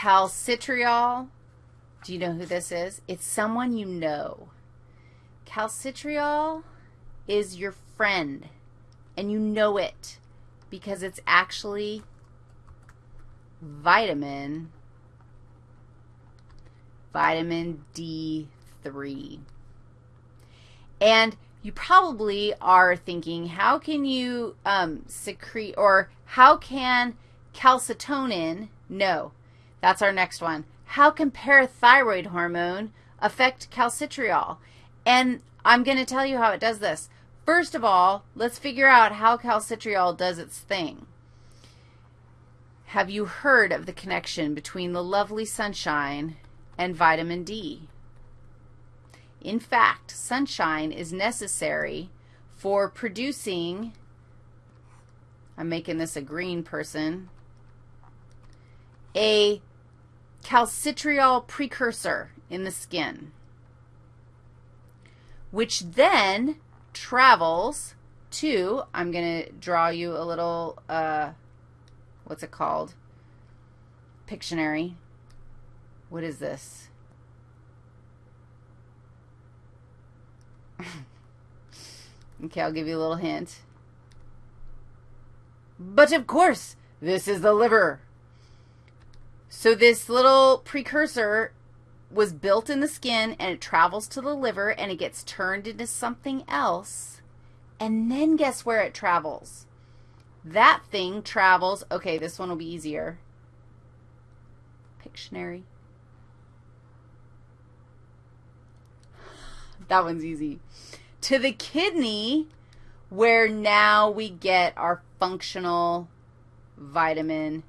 Calcitriol, do you know who this is? It's someone you know. Calcitriol is your friend, and you know it because it's actually vitamin, vitamin D3. And you probably are thinking, how can you um, secrete, or how can calcitonin, no, that's our next one. How can parathyroid hormone affect calcitriol? And I'm going to tell you how it does this. First of all, let's figure out how calcitriol does its thing. Have you heard of the connection between the lovely sunshine and vitamin D? In fact, sunshine is necessary for producing, I'm making this a green person, a calcitriol precursor in the skin, which then travels to, I'm going to draw you a little, uh, what's it called? Pictionary. What is this? okay, I'll give you a little hint. But of course, this is the liver. So this little precursor was built in the skin, and it travels to the liver, and it gets turned into something else. And then guess where it travels? That thing travels, okay, this one will be easier. Pictionary. That one's easy. To the kidney, where now we get our functional vitamin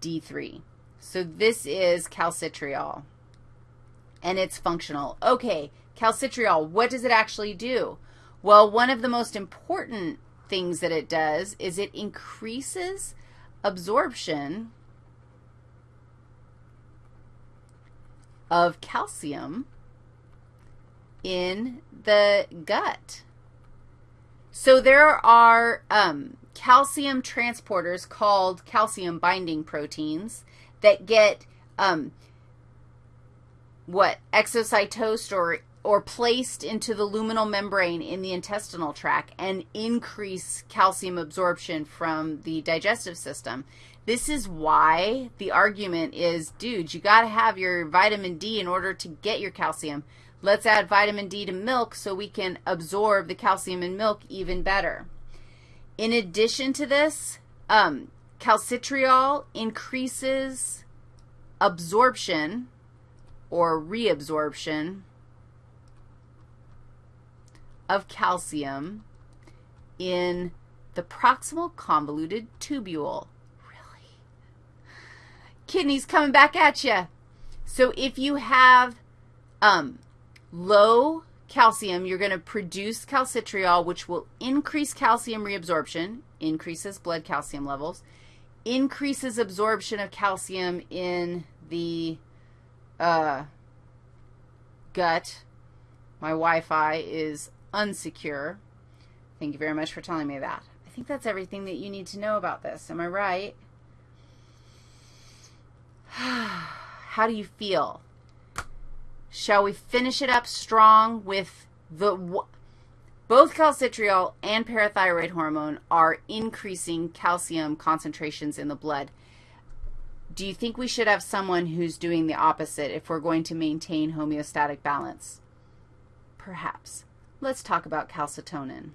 D3. So this is calcitriol, and it's functional. Okay, calcitriol, what does it actually do? Well, one of the most important things that it does is it increases absorption of calcium in the gut. So there are um, calcium transporters called calcium binding proteins that get um, what exocytosed or or placed into the luminal membrane in the intestinal tract and increase calcium absorption from the digestive system. This is why the argument is, dude, you got to have your vitamin D in order to get your calcium. Let's add vitamin D to milk so we can absorb the calcium in milk even better. In addition to this, um, calcitriol increases absorption or reabsorption of calcium in the proximal convoluted tubule. Really? Kidneys coming back at you. So if you have um, low calcium, you're going to produce calcitriol, which will increase calcium reabsorption, increases blood calcium levels, increases absorption of calcium in the uh, gut. My Wi-Fi is unsecure. Thank you very much for telling me that. I think that's everything that you need to know about this. Am I right? How do you feel? Shall we finish it up strong with the both calcitriol and parathyroid hormone are increasing calcium concentrations in the blood. Do you think we should have someone who's doing the opposite if we're going to maintain homeostatic balance? Perhaps. Let's talk about calcitonin.